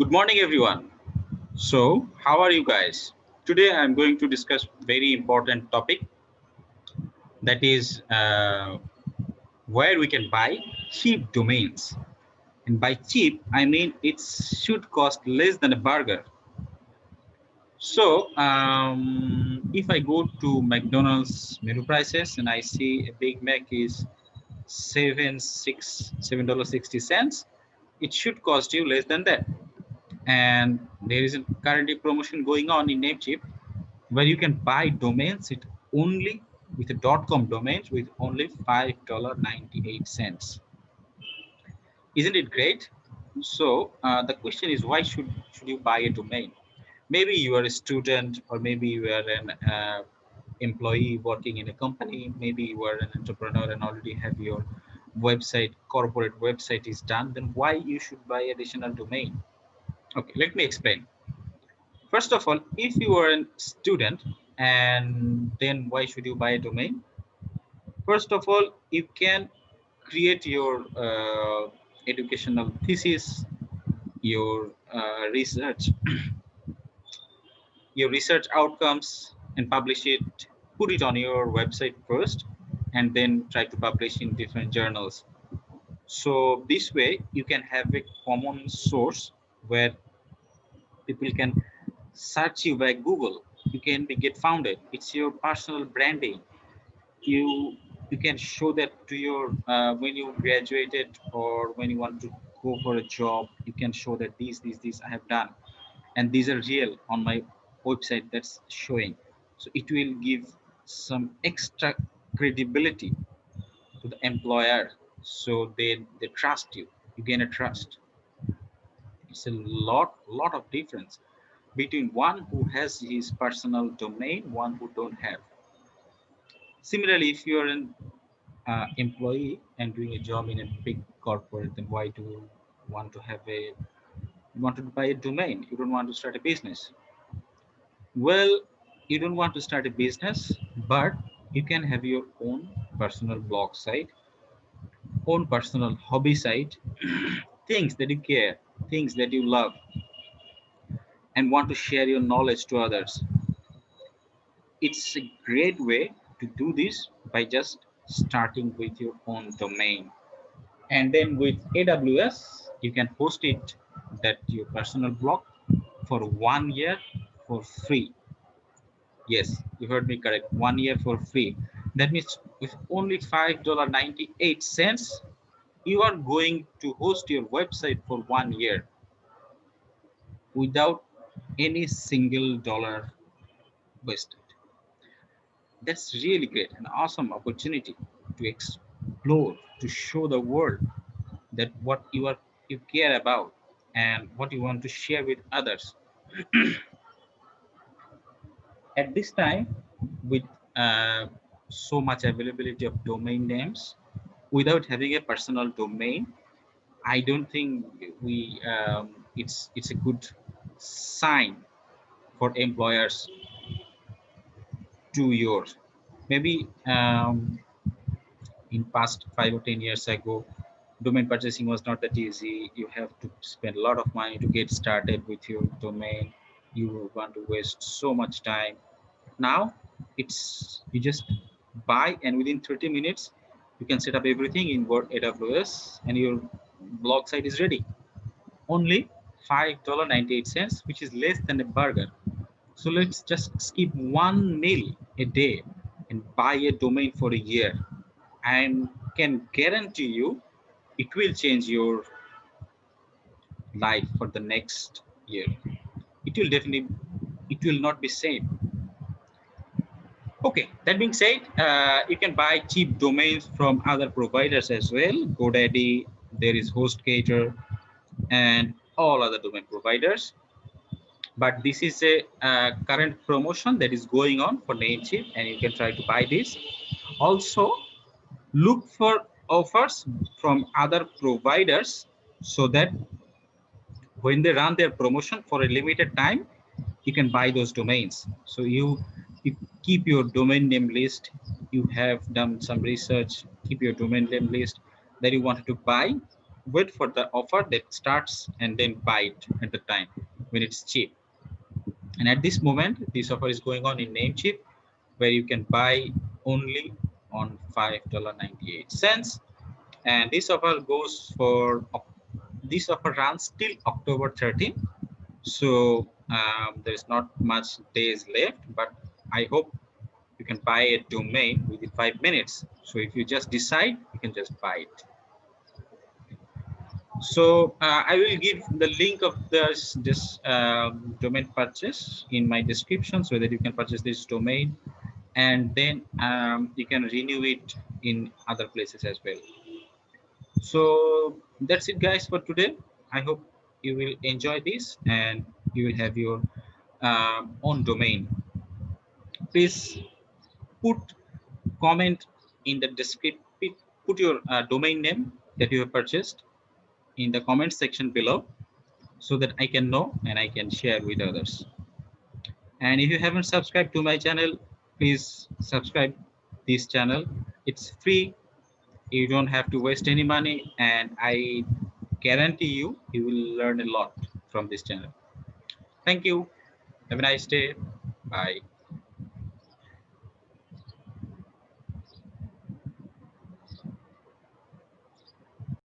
Good morning, everyone. So, how are you guys? Today, I'm going to discuss very important topic that is uh, where we can buy cheap domains. And by cheap, I mean it should cost less than a burger. So, um, if I go to McDonald's menu prices and I see a Big Mac is seven six seven dollars sixty cents, it should cost you less than that and there is a currently promotion going on in Namecheap where you can buy domains it only with a .com domains with only five dollar ninety eight cents. Isn't it great? So uh, the question is why should should you buy a domain? Maybe you are a student or maybe you are an uh, employee working in a company. Maybe you are an entrepreneur and already have your website corporate website is done. Then why you should buy additional domain? Okay, let me explain. First of all, if you are a student, and then why should you buy a domain? First of all, you can create your uh, educational thesis, your uh, research, your research outcomes, and publish it, put it on your website first, and then try to publish in different journals. So this way, you can have a common source where people can search you by Google. You can be get founded. It's your personal branding. You you can show that to your uh, when you graduated or when you want to go for a job. You can show that these these these I have done, and these are real on my website. That's showing. So it will give some extra credibility to the employer so they they trust you you gain a trust it's a lot lot of difference between one who has his personal domain one who don't have. Similarly if you're an uh, employee and doing a job in a big corporate then why do you want to have a you want to buy a domain? You don't want to start a business. Well you don't want to start a business but you can have your own personal blog site own personal hobby site things that you care things that you love and want to share your knowledge to others. It's a great way to do this by just starting with your own domain. And then with aws you can host it that your personal blog for one year for free. Yes you heard me correct. One year for free. That means with only five dollar 98 cents you are going to host your website for one year without any single dollar wasted. That's really great, an awesome opportunity to explore, to show the world that what you are you care about and what you want to share with others. At this time, with uh, so much availability of domain names, without having a personal domain i don't think we um, it's it's a good sign for employers to yours. Maybe um, in past five or ten years ago domain purchasing was not that easy. You have to spend a lot of money to get started with your domain. You want to waste so much time. Now it's you just buy and within 30 minutes you can set up everything in Word AWS and your blog site is ready. Only $5.98, which is less than a burger. So let's just skip one meal a day and buy a domain for a year and can guarantee you it will change your life for the next year. It will definitely, it will not be same Okay, that being said, uh, you can buy cheap domains from other providers as well. GoDaddy, there is HostGator, and all other domain providers. But this is a uh, current promotion that is going on for Namecheap, and you can try to buy this. Also, look for offers from other providers so that when they run their promotion for a limited time, you can buy those domains. So you you keep your domain name list you have done some research keep your domain name list that you wanted to buy wait for the offer that starts and then buy it at the time when it's cheap. And at this moment, this offer is going on in Namecheap, where you can buy only on $5.98. And this offer goes for, this offer runs till October 13. So um, there's not much days left, but I hope you can buy a domain within five minutes. So if you just decide, you can just buy it. So uh, I will give the link of this, this uh, domain purchase in my description so that you can purchase this domain and then um, you can renew it in other places as well. So that's it guys for today. I hope you will enjoy this and you will have your uh, own domain. Please put comment in the description, put your uh, domain name that you have purchased in the comment section below so that I can know and I can share with others. And if you haven't subscribed to my channel, please subscribe this channel. It's free. You don't have to waste any money and I guarantee you, you will learn a lot from this channel. Thank you. Have a nice day. Bye.